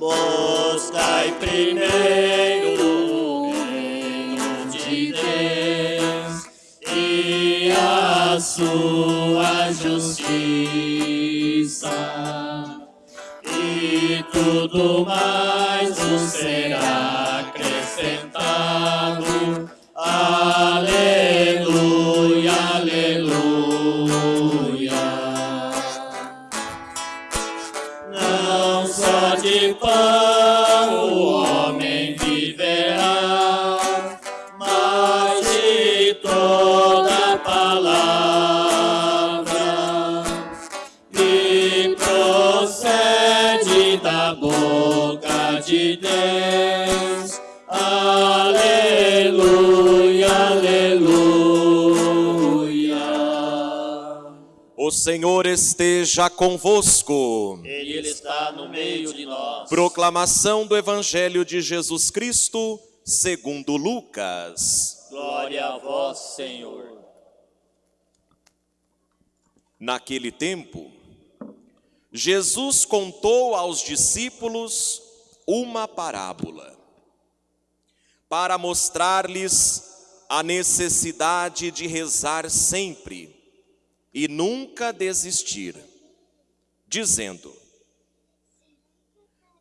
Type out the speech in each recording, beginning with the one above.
Buscai primeiro o reino de Deus e a sua justiça, e tudo mais vos será acrescentado. O Senhor esteja convosco. Ele está no meio de nós. Proclamação do Evangelho de Jesus Cristo, segundo Lucas. Glória a vós, Senhor. Naquele tempo, Jesus contou aos discípulos uma parábola para mostrar-lhes a necessidade de rezar sempre e nunca desistir, dizendo: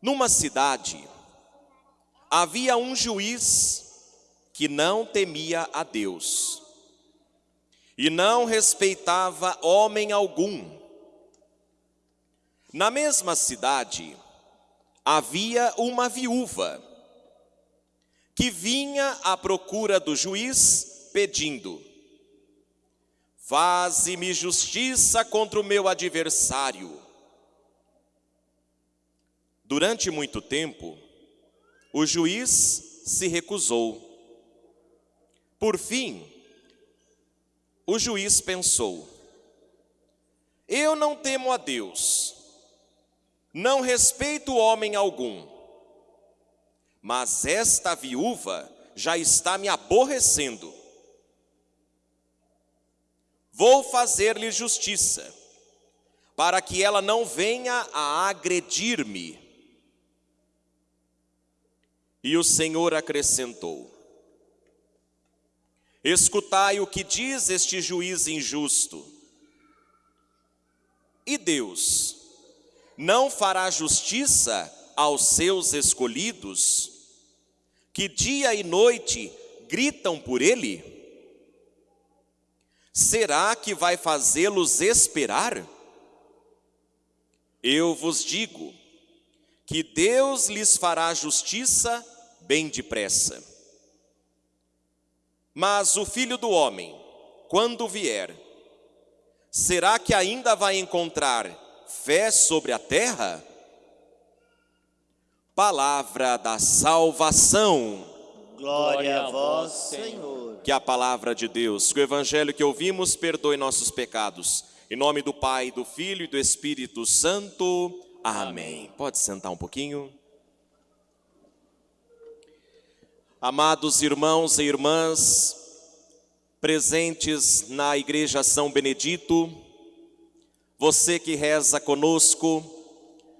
Numa cidade havia um juiz que não temia a Deus e não respeitava homem algum. Na mesma cidade havia uma viúva que vinha à procura do juiz pedindo: Faze-me justiça contra o meu adversário. Durante muito tempo, o juiz se recusou. Por fim, o juiz pensou: Eu não temo a Deus, não respeito homem algum, mas esta viúva já está me aborrecendo. Vou fazer-lhe justiça, para que ela não venha a agredir-me. E o Senhor acrescentou: Escutai o que diz este juiz injusto. E Deus não fará justiça aos seus escolhidos, que dia e noite gritam por ele? Será que vai fazê-los esperar? Eu vos digo que Deus lhes fará justiça bem depressa. Mas o filho do homem, quando vier, será que ainda vai encontrar fé sobre a terra? Palavra da salvação. Glória a vós, Senhor. Que a palavra de Deus, que o evangelho que ouvimos perdoe nossos pecados. Em nome do Pai, do Filho e do Espírito Santo. Amém. Pode sentar um pouquinho. Amados irmãos e irmãs, presentes na Igreja São Benedito, você que reza conosco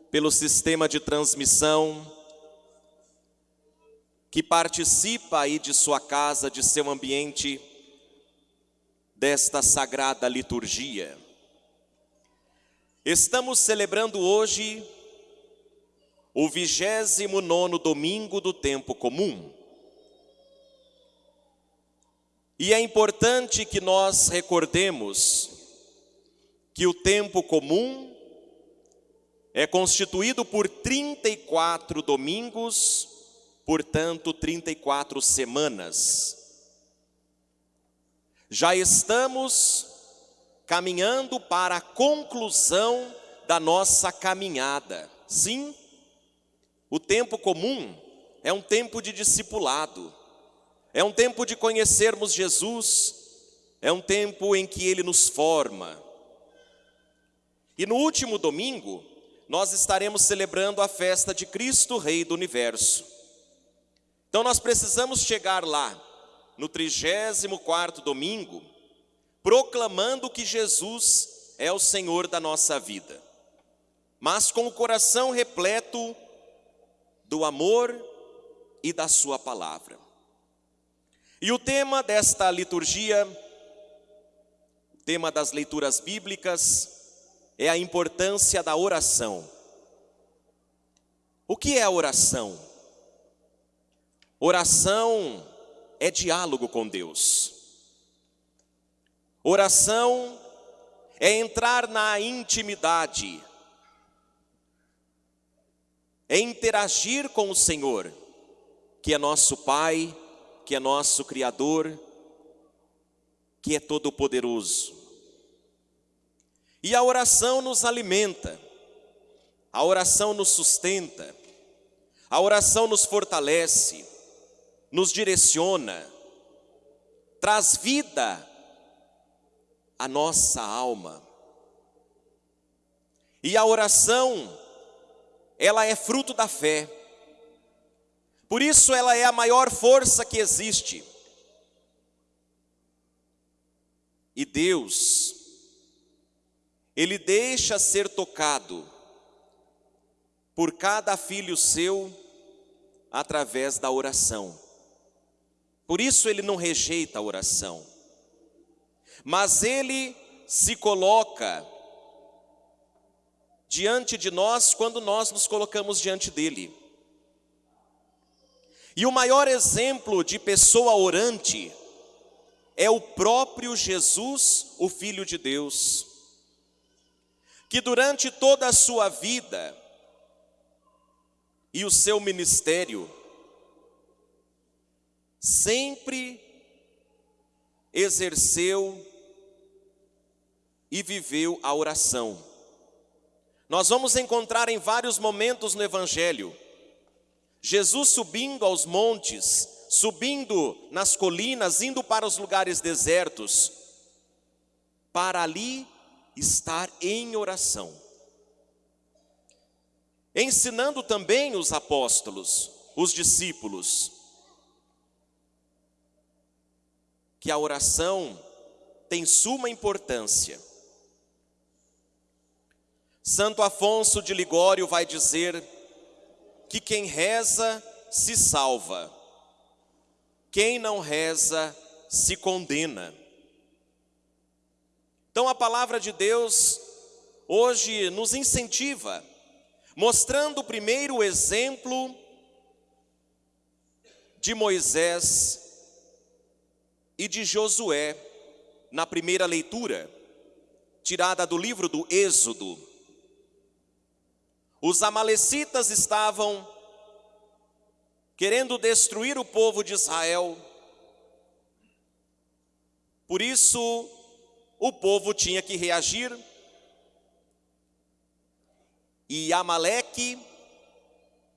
pelo sistema de transmissão, que participa aí de sua casa, de seu ambiente, desta sagrada liturgia. Estamos celebrando hoje o vigésimo nono domingo do tempo comum. E é importante que nós recordemos que o tempo comum é constituído por 34 domingos, portanto, 34 semanas. Já estamos caminhando para a conclusão da nossa caminhada. Sim, o tempo comum é um tempo de discipulado. É um tempo de conhecermos Jesus, é um tempo em que Ele nos forma. E no último domingo, nós estaremos celebrando a festa de Cristo, Rei do Universo. Então nós precisamos chegar lá, no 34º domingo, proclamando que Jesus é o Senhor da nossa vida, mas com o coração repleto do amor e da Sua palavra. E o tema desta liturgia, o tema das leituras bíblicas, é a importância da oração. O que é a oração? Oração é diálogo com Deus. Oração é entrar na intimidade, é interagir com o Senhor, que é nosso Pai, que é nosso Criador, que é todo-poderoso. E a oração nos alimenta, a oração nos sustenta, a oração nos fortalece, nos direciona, traz vida à nossa alma. E a oração, ela é fruto da fé. Por isso ela é a maior força que existe. E Deus, Ele deixa ser tocado por cada filho seu através da oração. Por isso Ele não rejeita a oração, mas Ele se coloca diante de nós quando nós nos colocamos diante dEle. E o maior exemplo de pessoa orante é o próprio Jesus, o Filho de Deus, que durante toda a sua vida e o seu ministério, sempre exerceu e viveu a oração. Nós vamos encontrar em vários momentos no Evangelho Jesus subindo aos montes, subindo nas colinas, indo para os lugares desertos, para ali estar em oração. Ensinando também os apóstolos, os discípulos, que a oração tem suma importância. Santo Afonso de Ligório vai dizer que quem reza se salva, quem não reza se condena. Então a palavra de Deus hoje nos incentiva, mostrando primeiro o exemplo de Moisés e de Josué na primeira leitura, tirada do livro do Êxodo. Os Amalecitas estavam querendo destruir o povo de Israel. Por isso, o povo tinha que reagir. E Amaleque,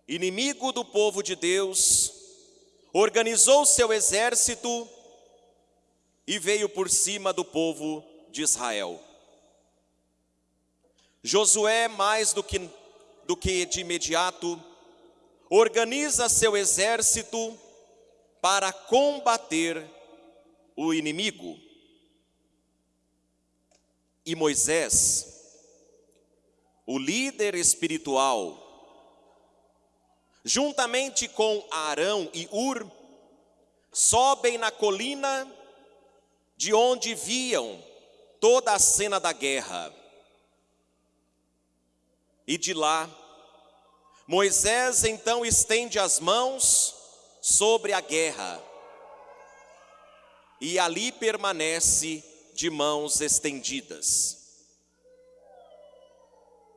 inimigo do povo de Deus, organizou seu exército e veio por cima do povo de Israel. Josué, mais do que do que de imediato organiza seu exército para combater o inimigo. E Moisés, o líder espiritual, juntamente com Arão e Ur, sobem na colina de onde viam toda a cena da guerra. E de lá, Moisés então estende as mãos sobre a guerra, e ali permanece de mãos estendidas.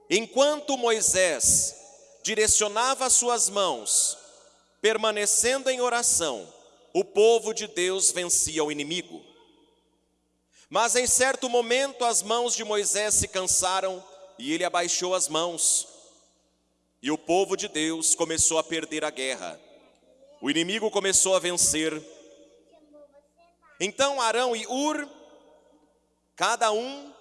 Enquanto Moisés direcionava suas mãos, permanecendo em oração, o povo de Deus vencia o inimigo. Mas em certo momento as mãos de Moisés se cansaram e ele abaixou as mãos. E o povo de Deus começou a perder a guerra. O inimigo começou a vencer. Então Arão e Ur, cada um,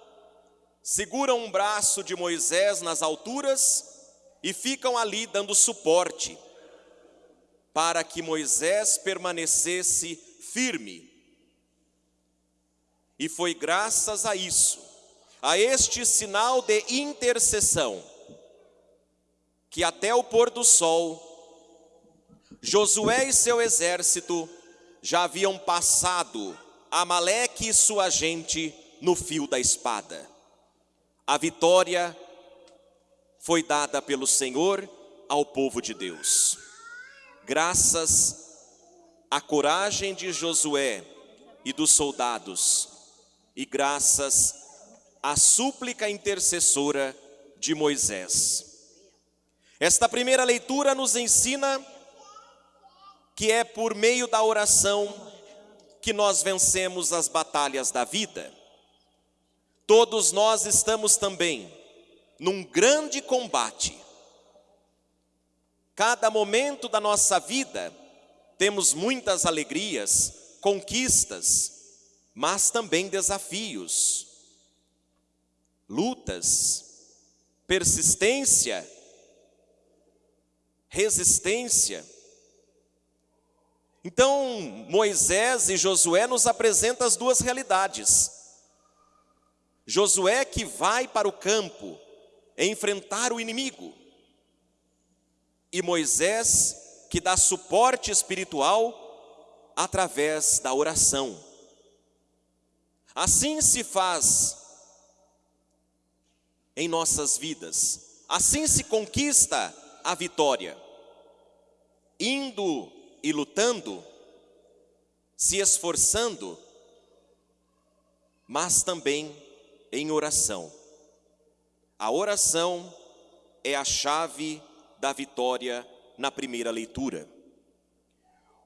seguram um braço de Moisés nas alturas e ficam ali dando suporte para que Moisés permanecesse firme. E foi graças a isso a este sinal de intercessão, que até o pôr do sol Josué e seu exército já haviam passado Amaleque e sua gente no fio da espada. A vitória foi dada pelo Senhor ao povo de Deus. Graças à coragem de Josué e dos soldados, e graças à súplica intercessora de Moisés. Esta primeira leitura nos ensina que é por meio da oração que nós vencemos as batalhas da vida. Todos nós estamos também num grande combate. Cada momento da nossa vida temos muitas alegrias, conquistas, mas também desafios, lutas, persistência, resistência. Então, Moisés e Josué nos apresentam as duas realidades. Josué que vai para o campo enfrentar o inimigo, e Moisés que dá suporte espiritual através da oração. Assim se faz em nossas vidas, assim se conquista a vitória, indo e lutando, se esforçando, mas também em oração. A oração é a chave da vitória na primeira leitura.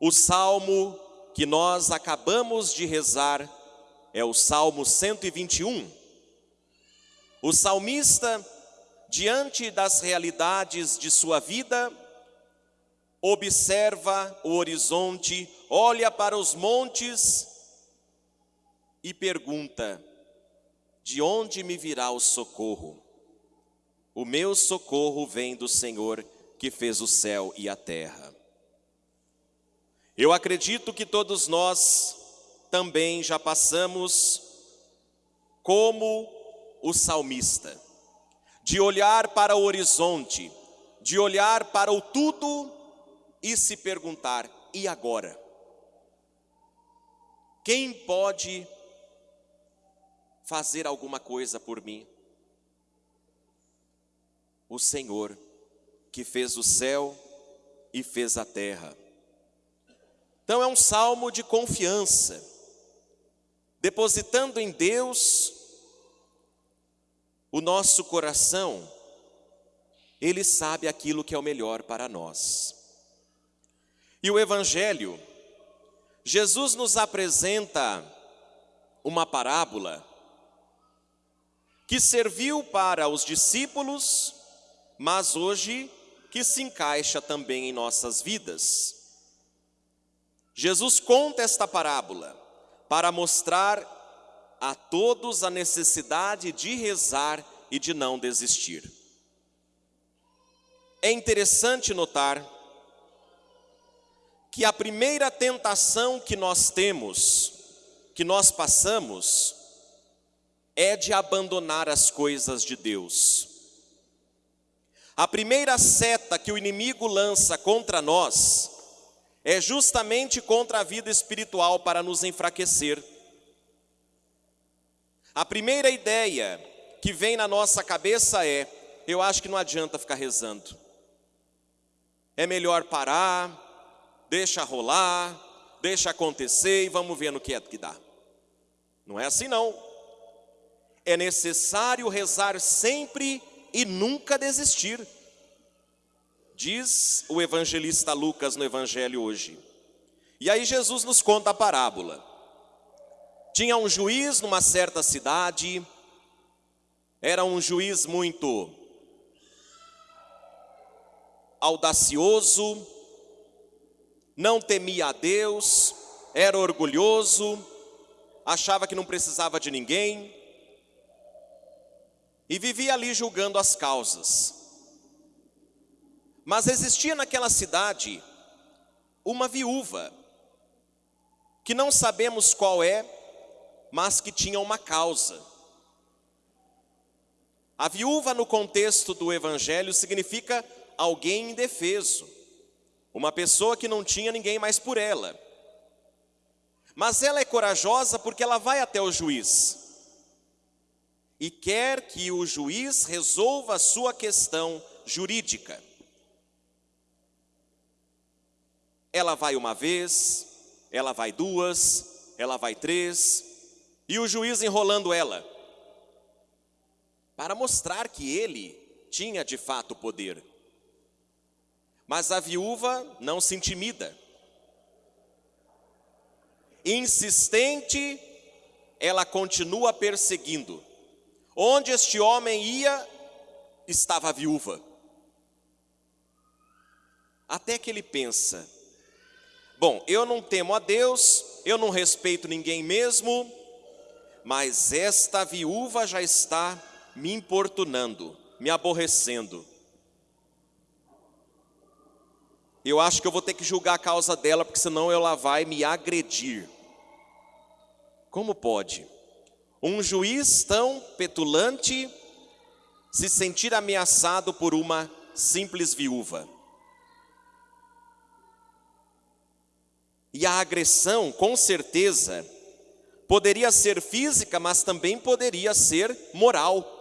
O salmo que nós acabamos de rezar é o Salmo 121. O salmista, diante das realidades de sua vida, observa o horizonte, olha para os montes e pergunta: De onde me virá o socorro? O meu socorro vem do Senhor que fez o céu e a terra. Eu acredito que todos nós também já passamos como o salmista, de olhar para o horizonte, de olhar para o tudo e se perguntar: e agora? Quem pode fazer alguma coisa por mim? O Senhor, que fez o céu e fez a terra. Então é um salmo de confiança, depositando em Deus o nosso coração, Ele sabe aquilo que é o melhor para nós. E o Evangelho, Jesus nos apresenta uma parábola que serviu para os discípulos, mas hoje que se encaixa também em nossas vidas. Jesus conta esta parábola para mostrar a todos a necessidade de rezar e de não desistir. É interessante notar que a primeira tentação que nós temos, que nós passamos, é de abandonar as coisas de Deus. A primeira seta que o inimigo lança contra nós é justamente contra a vida espiritual para nos enfraquecer. A primeira ideia que vem na nossa cabeça é: eu acho que não adianta ficar rezando. É melhor parar, deixa rolar, deixa acontecer e vamos ver no que é que dá. Não é assim não. É necessário rezar sempre e nunca desistir. Diz o evangelista Lucas no evangelho hoje. E aí Jesus nos conta a parábola. Tinha um juiz numa certa cidade, era um juiz muito audacioso, não temia a Deus, era orgulhoso, achava que não precisava de ninguém e vivia ali julgando as causas. Mas existia naquela cidade uma viúva, que não sabemos qual é, mas que tinha uma causa. A viúva, no contexto do evangelho, significa alguém indefeso uma pessoa que não tinha ninguém mais por ela. Mas ela é corajosa porque ela vai até o juiz e quer que o juiz resolva a sua questão jurídica. Ela vai uma vez, ela vai duas, ela vai três, e o juiz enrolando ela, para mostrar que ele tinha de fato poder. Mas a viúva não se intimida. Insistente, ela continua perseguindo. Onde este homem ia, estava a viúva. Até que ele pensa: bom, eu não temo a Deus, eu não respeito ninguém mesmo, mas esta viúva já está me importunando, me aborrecendo. Eu acho que eu vou ter que julgar a causa dela, porque senão ela vai me agredir. Como pode? Um juiz tão petulante se sentir ameaçado por uma simples viúva. E a agressão, com certeza, poderia ser física, mas também poderia ser moral.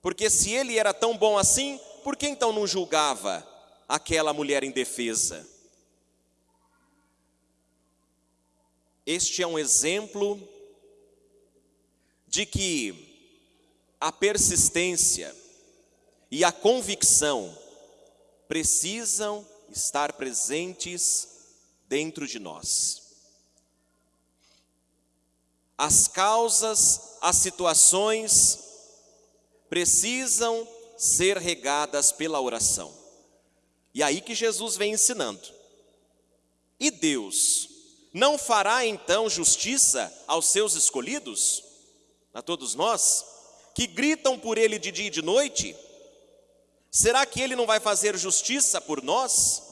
Porque se ele era tão bom assim, por que então não julgava aquela mulher indefesa? Este é um exemplo de que a persistência e a convicção precisam estar presentes dentro de nós. As causas, as situações precisam ser regadas pela oração. E aí que Jesus vem ensinando. E Deus não fará então justiça aos seus escolhidos? a todos nós, que gritam por Ele de dia e de noite, será que Ele não vai fazer justiça por nós?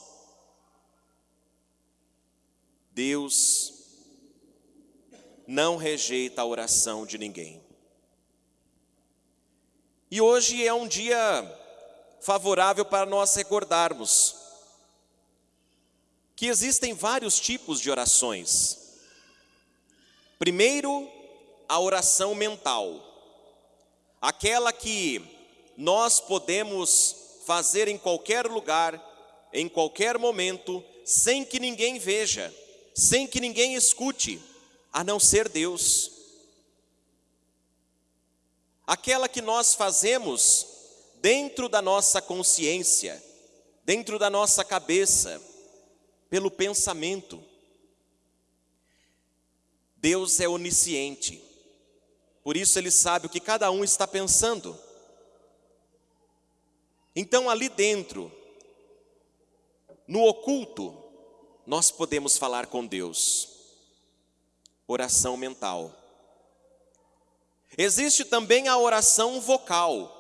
Deus não rejeita a oração de ninguém. E hoje é um dia favorável para nós recordarmos que existem vários tipos de orações. Primeiro, a oração mental, aquela que nós podemos fazer em qualquer lugar, em qualquer momento, sem que ninguém veja, sem que ninguém escute, a não ser Deus. Aquela que nós fazemos dentro da nossa consciência, dentro da nossa cabeça, pelo pensamento. Deus é onisciente. Por isso ele sabe o que cada um está pensando. Então, ali dentro, no oculto, nós podemos falar com Deus. Oração mental. Existe também a oração vocal,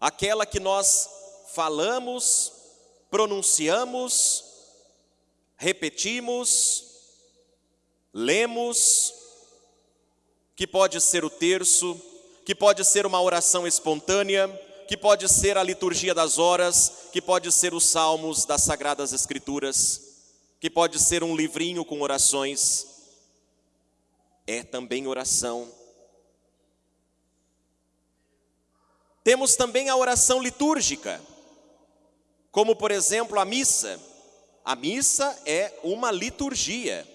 aquela que nós falamos, pronunciamos, repetimos, lemos, que pode ser o terço, que pode ser uma oração espontânea, que pode ser a liturgia das horas, que pode ser os salmos das sagradas escrituras, que pode ser um livrinho com orações. É também oração. Temos também a oração litúrgica, como por exemplo a missa. A missa é uma liturgia,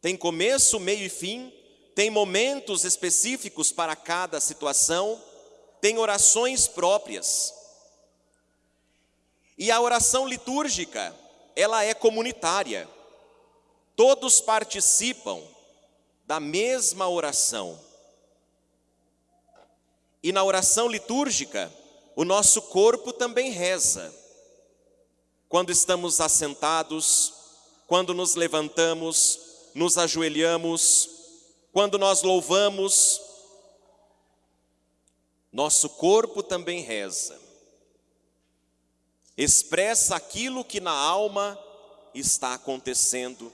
tem começo, meio e fim, tem momentos específicos para cada situação, tem orações próprias. E a oração litúrgica, ela é comunitária. Todos participam da mesma oração. E na oração litúrgica, o nosso corpo também reza. Quando estamos assentados, quando nos levantamos, nos ajoelhamos, quando nós louvamos, nosso corpo também reza, expressa aquilo que na alma está acontecendo.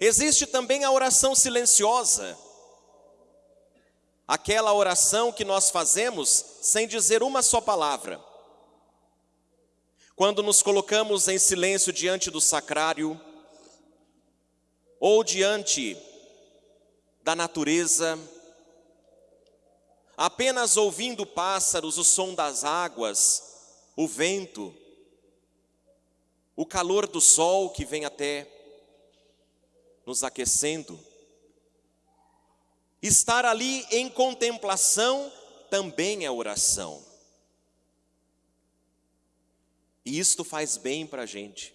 Existe também a oração silenciosa, aquela oração que nós fazemos sem dizer uma só palavra. quando nos colocamos em silêncio diante do sacrário ou diante da natureza, apenas ouvindo pássaros, o som das águas, o vento, o calor do sol que vem até nos aquecendo. Estar ali em contemplação também é oração. E isto faz bem para a gente.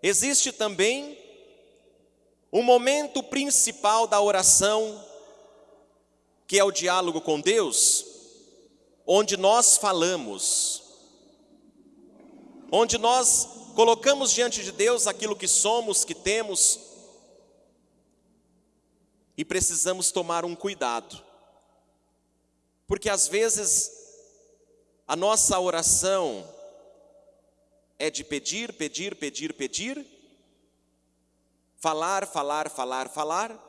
Existe também o momento principal da oração, que é o diálogo com Deus, onde nós falamos, onde nós colocamos diante de Deus aquilo que somos, que temos, e precisamos tomar um cuidado, porque às vezes a nossa oração é de pedir, pedir, pedir, pedir, falar, falar, falar, falar,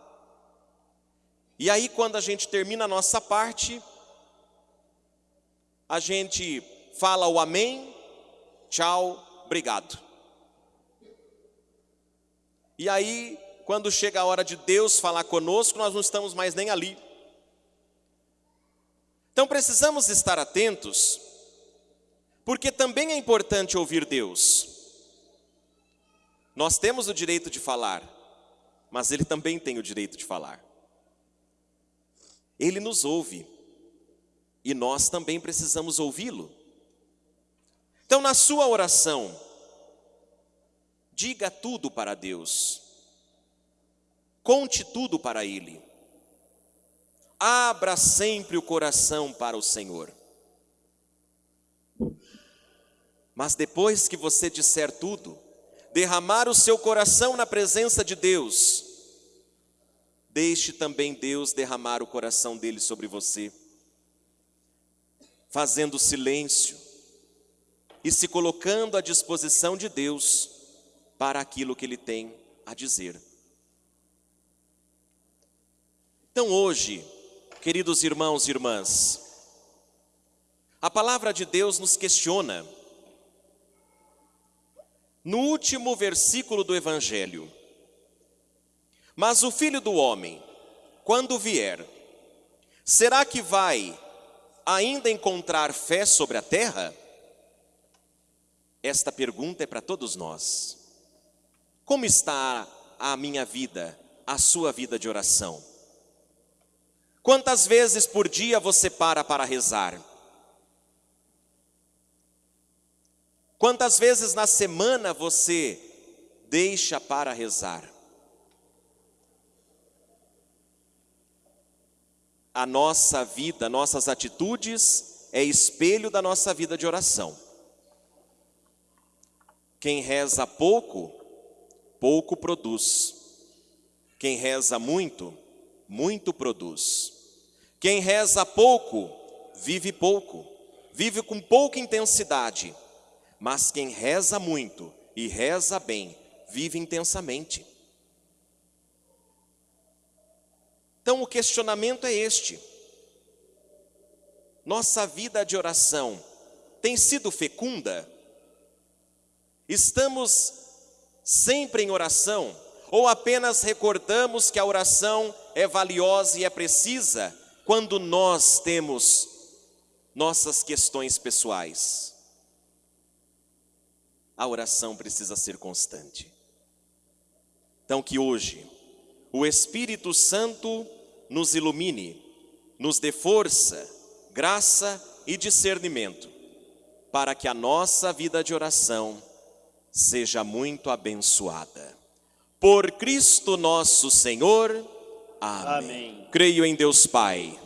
e aí quando a gente termina a nossa parte, a gente fala o amém, tchau, obrigado. E aí quando chega a hora de Deus falar conosco, nós não estamos mais nem ali. Então precisamos estar atentos, porque também é importante ouvir Deus. Nós temos o direito de falar, mas Ele também tem o direito de falar. Ele nos ouve e nós também precisamos ouvi-lo. Então, na sua oração, diga tudo para Deus. Conte tudo para Ele. Abra sempre o coração para o Senhor. Mas depois que você disser tudo, derramar o seu coração na presença de Deus, deixe também Deus derramar o coração dele sobre você, fazendo silêncio e se colocando à disposição de Deus para aquilo que ele tem a dizer. Então hoje, queridos irmãos e irmãs, a palavra de Deus nos questiona. No último versículo do Evangelho, mas o filho do homem, quando vier, será que vai ainda encontrar fé sobre a terra? Esta pergunta é para todos nós. Como está a minha vida, a sua vida de oração? Quantas vezes por dia você para para rezar? Quantas vezes na semana você deixa para rezar? A nossa vida, nossas atitudes é espelho da nossa vida de oração. Quem reza pouco, pouco produz. Quem reza muito, muito produz. Quem reza pouco, vive pouco, vive com pouca intensidade. Mas quem reza muito e reza bem, vive intensamente. Então o questionamento é este: nossa vida de oração tem sido fecunda? Estamos sempre em oração? Ou apenas recordamos que a oração é valiosa e é precisa quando nós temos nossas questões pessoais. A oração precisa ser constante. Então, que hoje o Espírito Santo nos ilumine, nos dê força, graça e discernimento, para que a nossa vida de oração seja muito abençoada. Por Cristo nosso Senhor. Amém. Amém. Creio em Deus Pai.